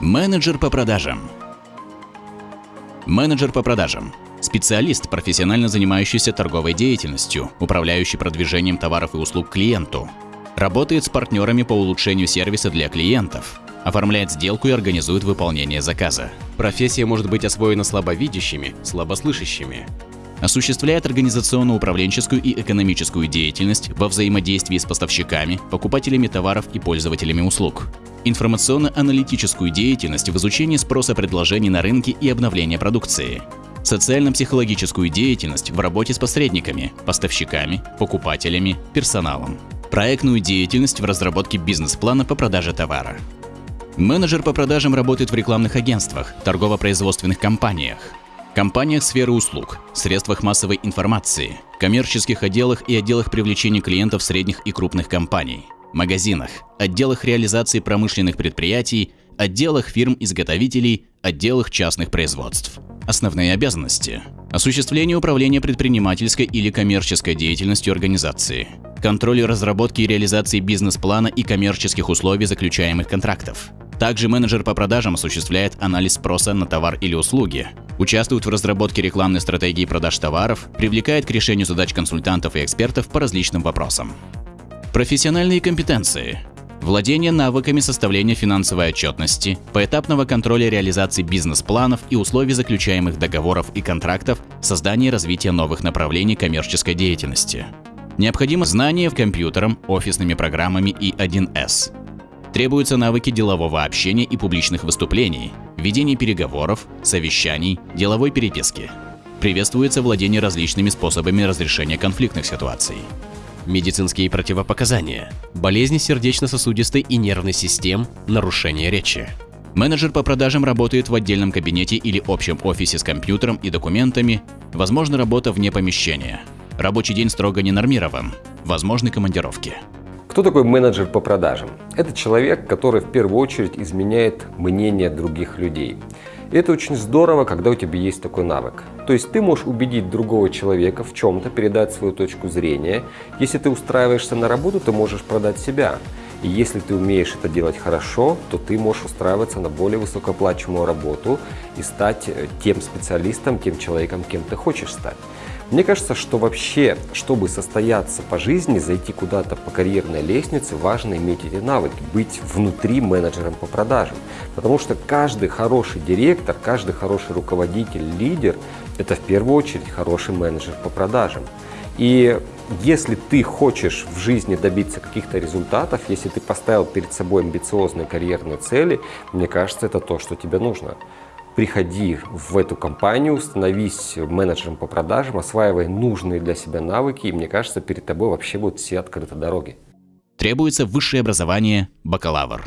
Менеджер по продажам. Менеджер по продажам – специалист, профессионально занимающийся торговой деятельностью, управляющий продвижением товаров и услуг клиенту. Работает с партнерами по улучшению сервиса для клиентов. Оформляет сделку и организует выполнение заказа. Профессия может быть освоена слабовидящими, слабослышащими. Осуществляет организационно-управленческую и экономическую деятельность во взаимодействии с поставщиками, покупателями товаров и пользователями услуг. Информационно-аналитическую деятельность в изучении спроса предложений на рынке и обновления продукции. Социально-психологическую деятельность в работе с посредниками, поставщиками, покупателями, персоналом. Проектную деятельность в разработке бизнес-плана по продаже товара. Менеджер по продажам работает в рекламных агентствах, торгово-производственных компаниях, компаниях сферы услуг, средствах массовой информации, коммерческих отделах и отделах привлечения клиентов средних и крупных компаний, магазинах, отделах реализации промышленных предприятий, отделах фирм-изготовителей, отделах частных производств. Основные обязанности – осуществление управления предпринимательской или коммерческой деятельностью организации, контроль разработки и реализации бизнес-плана и коммерческих условий заключаемых контрактов. Также менеджер по продажам осуществляет анализ спроса на товар или услуги, участвует в разработке рекламной стратегии продаж товаров, привлекает к решению задач консультантов и экспертов по различным вопросам. Профессиональные компетенции. Владение навыками составления финансовой отчетности, поэтапного контроля реализации бизнес-планов и условий заключаемых договоров и контрактов, создание и развитие новых направлений коммерческой деятельности. Необходимо знание в компьютером, офисными программами и 1С. Требуются навыки делового общения и публичных выступлений, ведения переговоров, совещаний, деловой переписки. Приветствуется владение различными способами разрешения конфликтных ситуаций. Медицинские противопоказания. Болезни сердечно-сосудистой и нервной систем, нарушение речи. Менеджер по продажам работает в отдельном кабинете или общем офисе с компьютером и документами, возможно работа вне помещения. Рабочий день строго не нормирован, возможны командировки. Кто такой менеджер по продажам? Это человек, который в первую очередь изменяет мнение других людей. И это очень здорово, когда у тебя есть такой навык. То есть ты можешь убедить другого человека в чем-то, передать свою точку зрения. Если ты устраиваешься на работу, ты можешь продать себя. И если ты умеешь это делать хорошо, то ты можешь устраиваться на более высокооплачиваемую работу и стать э, тем специалистом, тем человеком, кем ты хочешь стать. Мне кажется, что вообще, чтобы состояться по жизни, зайти куда-то по карьерной лестнице, важно иметь эти навыки, быть внутри менеджером по продажам. Потому что каждый хороший директор, каждый хороший руководитель, лидер – это в первую очередь хороший менеджер по продажам. И если ты хочешь в жизни добиться каких-то результатов, если ты поставил перед собой амбициозные карьерные цели, мне кажется, это то, что тебе нужно приходи в эту компанию, становись менеджером по продажам, осваивай нужные для себя навыки, и мне кажется, перед тобой вообще будут все открыты дороги. Требуется высшее образование – бакалавр.